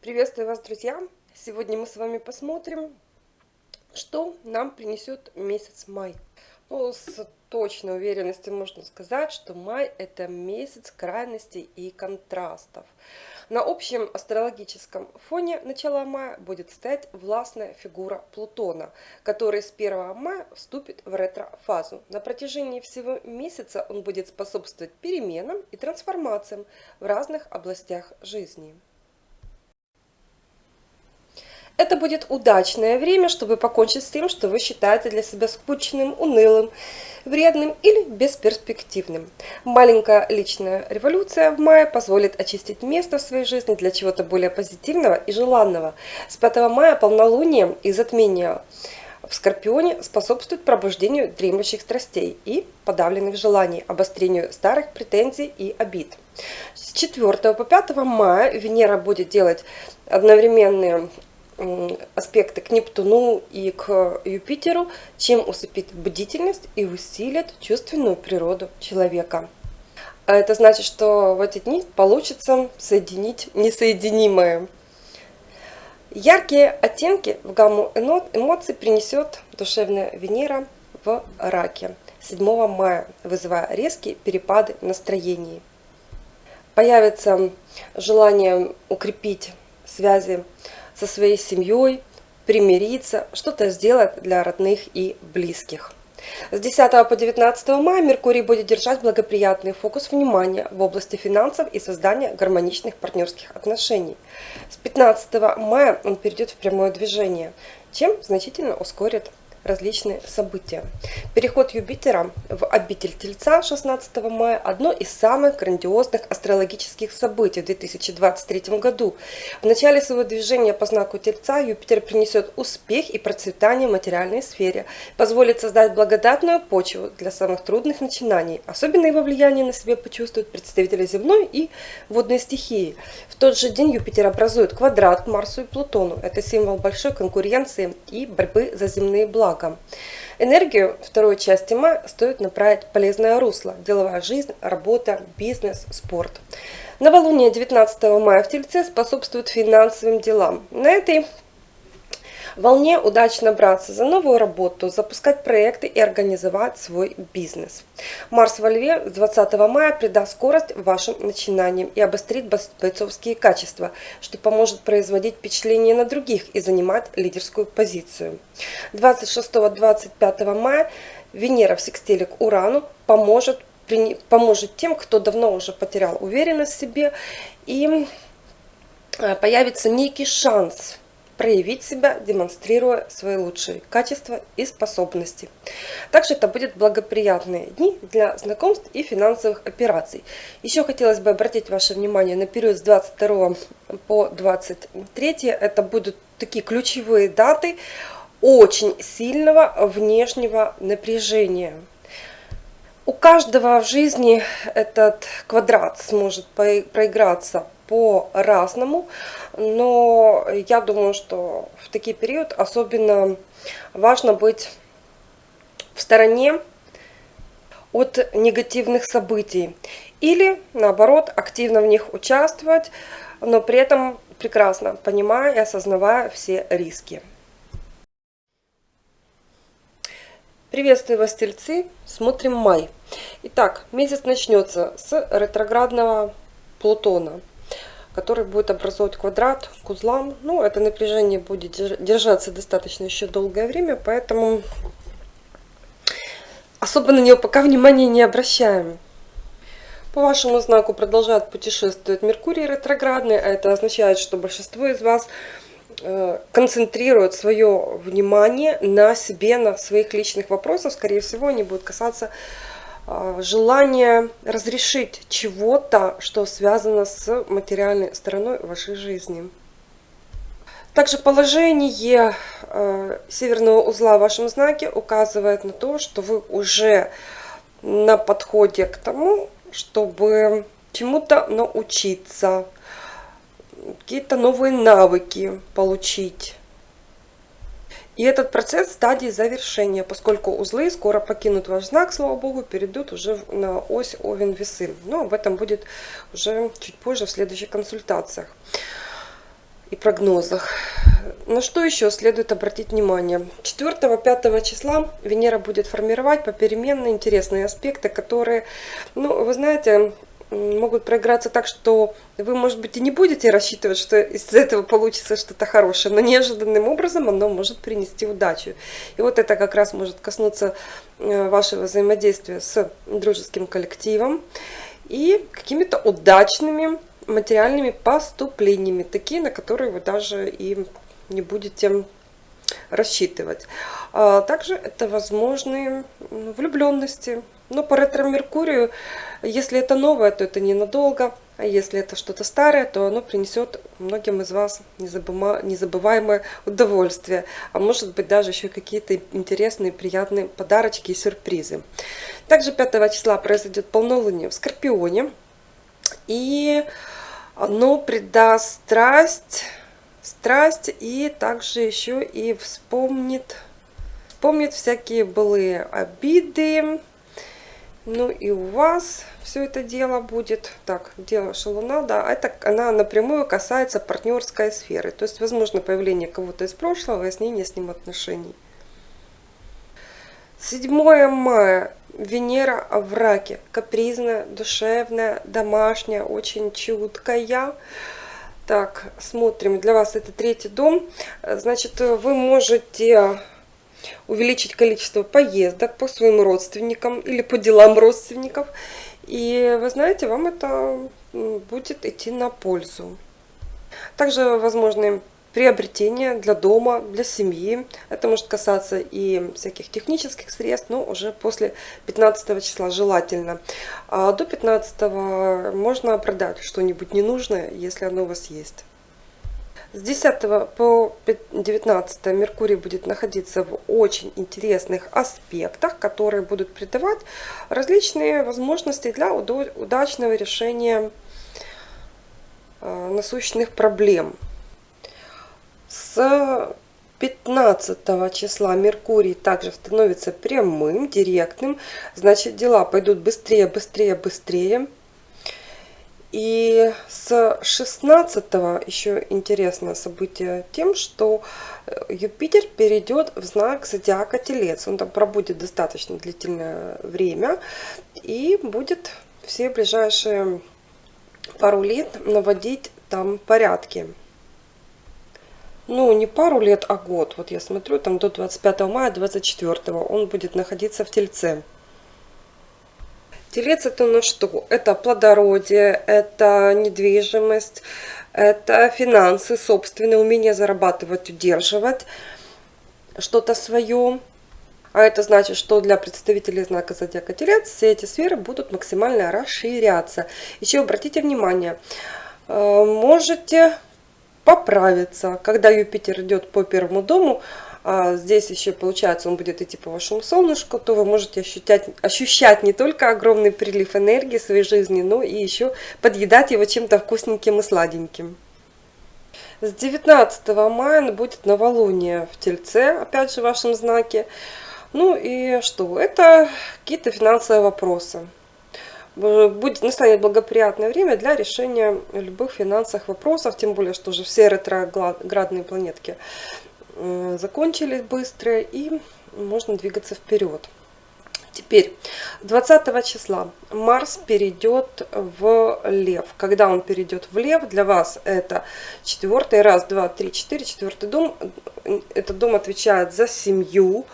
Приветствую вас, друзья! Сегодня мы с вами посмотрим, что нам принесет месяц май. Ну, с точной уверенностью можно сказать, что май это месяц крайностей и контрастов. На общем астрологическом фоне начала мая будет стоять властная фигура Плутона, который с 1 мая вступит в ретро-фазу. На протяжении всего месяца он будет способствовать переменам и трансформациям в разных областях жизни. Это будет удачное время, чтобы покончить с тем, что вы считаете для себя скучным, унылым, вредным или бесперспективным. Маленькая личная революция в мае позволит очистить место в своей жизни для чего-то более позитивного и желанного. С 5 мая полнолуние и затмение в Скорпионе способствует пробуждению дремлющих страстей и подавленных желаний, обострению старых претензий и обид. С 4 по 5 мая Венера будет делать одновременные аспекты к Нептуну и к Юпитеру, чем усыпит бдительность и усилит чувственную природу человека. А это значит, что в эти дни получится соединить несоединимое. Яркие оттенки в гамму эмоций принесет душевная Венера в раке 7 мая, вызывая резкие перепады настроений. Появится желание укрепить связи со своей семьей, примириться, что-то сделать для родных и близких. С 10 по 19 мая Меркурий будет держать благоприятный фокус внимания в области финансов и создания гармоничных партнерских отношений. С 15 мая он перейдет в прямое движение, чем значительно ускорит различные события. Переход Юпитера в обитель Тельца 16 мая – одно из самых грандиозных астрологических событий в 2023 году. В начале своего движения по знаку Тельца Юпитер принесет успех и процветание в материальной сфере, позволит создать благодатную почву для самых трудных начинаний. Особенно его влияние на себе почувствуют представители земной и водной стихии. В тот же день Юпитер образует квадрат к Марсу и Плутону. Это символ большой конкуренции и борьбы за земные блага благом. Энергию второй части мая стоит направить полезное русло. Деловая жизнь, работа, бизнес, спорт. Новолуние 19 мая в Тельце способствует финансовым делам. На этой волне удачно браться за новую работу, запускать проекты и организовать свой бизнес. Марс во Льве 20 мая придаст скорость вашим начинаниям и обострит бойцовские качества, что поможет производить впечатление на других и занимать лидерскую позицию. 26-25 мая Венера в секстиле к Урану поможет, поможет тем, кто давно уже потерял уверенность в себе и э, появится некий шанс проявить себя, демонстрируя свои лучшие качества и способности. Также это будут благоприятные дни для знакомств и финансовых операций. Еще хотелось бы обратить ваше внимание на период с 22 по 23. Это будут такие ключевые даты очень сильного внешнего напряжения. У каждого в жизни этот квадрат сможет проиграться по-разному, но я думаю, что в такие период особенно важно быть в стороне от негативных событий или наоборот активно в них участвовать, но при этом прекрасно понимая и осознавая все риски. Приветствую вас, тельцы! Смотрим май. Итак, месяц начнется с ретроградного Плутона который будет образовывать квадрат к узлам. Ну, это напряжение будет держаться достаточно еще долгое время, поэтому особо на него пока внимания не обращаем. По вашему знаку продолжает путешествовать Меркурий ретроградный, а это означает, что большинство из вас э, концентрирует свое внимание на себе, на своих личных вопросах. Скорее всего, они будут касаться а, желание разрешить чего-то, что связано с материальной стороной вашей жизни. Также положение э, северного узла в вашем знаке указывает на то, что вы уже на подходе к тому, чтобы чему-то научиться, какие-то новые навыки получить. И этот процесс в стадии завершения, поскольку узлы скоро покинут ваш знак, слава богу, перейдут уже на ось Овен-Весы. Но об этом будет уже чуть позже в следующих консультациях. и прогнозах. На что еще следует обратить внимание? 4-5 числа Венера будет формировать попеременно интересные аспекты, которые, ну, вы знаете, могут проиграться так, что вы, может быть, и не будете рассчитывать, что из этого получится что-то хорошее, но неожиданным образом оно может принести удачу. И вот это как раз может коснуться э, вашего взаимодействия с дружеским коллективом и какими-то удачными материальными поступлениями, такие, на которые вы даже и не будете рассчитывать. А также это возможные влюбленности. Но по ретро-меркурию, если это новое, то это ненадолго. А если это что-то старое, то оно принесет многим из вас незабываемое удовольствие. А может быть даже еще какие-то интересные, приятные подарочки и сюрпризы. Также 5 числа произойдет полнолуние в Скорпионе. И оно придаст страсть, страсть и также еще и вспомнит, вспомнит всякие былые обиды. Ну и у вас все это дело будет. Так, дело шалуна, да, это она напрямую касается партнерской сферы. То есть, возможно, появление кого-то из прошлого, выяснение с ним отношений. 7 мая Венера в раке. Капризная, душевная, домашняя, очень чуткая. Так, смотрим. Для вас это третий дом. Значит, вы можете увеличить количество поездок по своим родственникам или по делам родственников. И вы знаете, вам это будет идти на пользу. Также возможны приобретения для дома, для семьи. Это может касаться и всяких технических средств, но уже после 15 числа желательно. А до 15 можно продать что-нибудь ненужное, если оно у вас есть. С 10 по 19 Меркурий будет находиться в очень интересных аспектах, которые будут придавать различные возможности для удачного решения э, насущных проблем. С 15 числа Меркурий также становится прямым, директным. Значит, дела пойдут быстрее, быстрее, быстрее. И с 16 еще интересное событие тем, что э, Юпитер перейдет в знак зодиака Телец. Он там пробудет достаточно длительное время и будет все ближайшие пару лет наводить там порядки ну, не пару лет, а год. Вот я смотрю, там до 25 мая 24 он будет находиться в Тельце. Телец это на что? Это плодородие, это недвижимость, это финансы, собственное умение зарабатывать, удерживать что-то свое. А это значит, что для представителей знака зодиака Телец все эти сферы будут максимально расширяться. Еще обратите внимание, э, можете поправиться. Когда Юпитер идет по первому дому, здесь еще получается он будет идти по вашему солнышку, то вы можете ощущать, ощущать не только огромный прилив энергии своей жизни, но и еще подъедать его чем-то вкусненьким и сладеньким. С 19 мая будет новолуние в Тельце, опять же в вашем знаке. Ну и что? Это какие-то финансовые вопросы будет настанет благоприятное время для решения любых финансовых вопросов, тем более, что уже все ретроградные планетки закончились быстро и можно двигаться вперед. Теперь, 20 числа Марс перейдет в Лев. Когда он перейдет в Лев, для вас это четвертый, раз, два, три, четыре, четвертый дом. Этот дом отвечает за семью,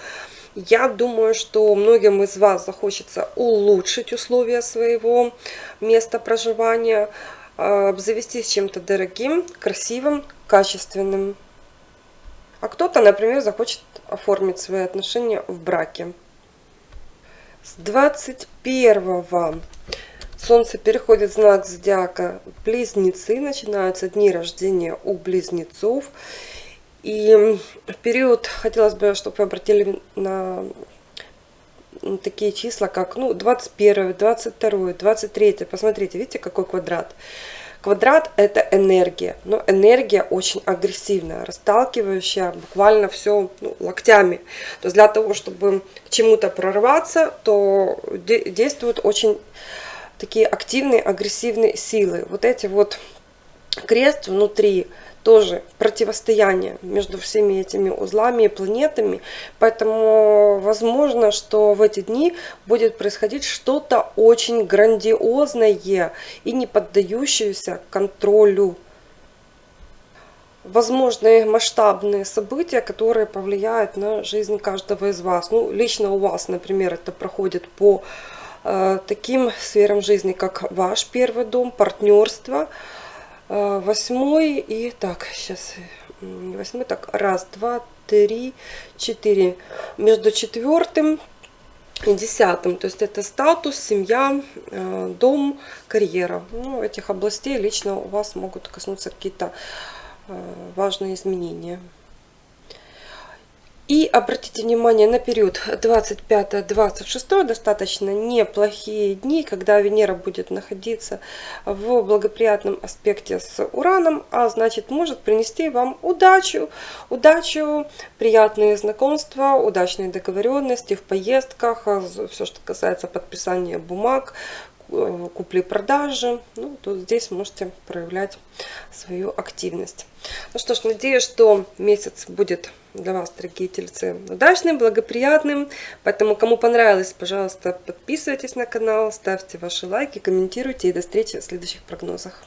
я думаю, что многим из вас захочется улучшить условия своего места проживания, а, обзавестись чем-то дорогим, красивым, качественным. А кто-то, например, захочет оформить свои отношения в браке. С 21 Солнце переходит в знак зодиака Близнецы, начинаются дни рождения у близнецов. И в период хотелось бы, чтобы вы обратили на такие числа, как ну, 21, 22, 23. Посмотрите, видите, какой квадрат? Квадрат – это энергия, но энергия очень агрессивная, расталкивающая буквально все ну, локтями. То есть для того, чтобы к чему-то прорваться, то действуют очень такие активные, агрессивные силы. Вот эти вот крест внутри тоже противостояние между всеми этими узлами и планетами. Поэтому возможно, что в эти дни будет происходить что-то очень грандиозное и не поддающееся контролю. Возможные масштабные события, которые повлияют на жизнь каждого из вас. Ну, лично у вас, например, это проходит по э, таким сферам жизни, как ваш первый дом, партнерство, а, восьмой и так сейчас восьмой так раз два три четыре. Между четвертым и десятым. То есть это статус семья а, дом карьера. Ну, этих областей лично у вас могут коснуться какие-то а, важные изменения и обратите внимание на период 25-26, достаточно неплохие дни, когда Венера будет находиться в благоприятном аспекте с Ураном, а значит может принести вам удачу, удачу, приятные знакомства, удачные договоренности в поездках, все, что касается подписания бумаг, купли-продажи, ну, то здесь можете проявлять свою активность. Ну что ж, надеюсь, что месяц будет для вас, дорогие тельцы, удачным, благоприятным. Поэтому, кому понравилось, пожалуйста, подписывайтесь на канал, ставьте ваши лайки, комментируйте и до встречи в следующих прогнозах.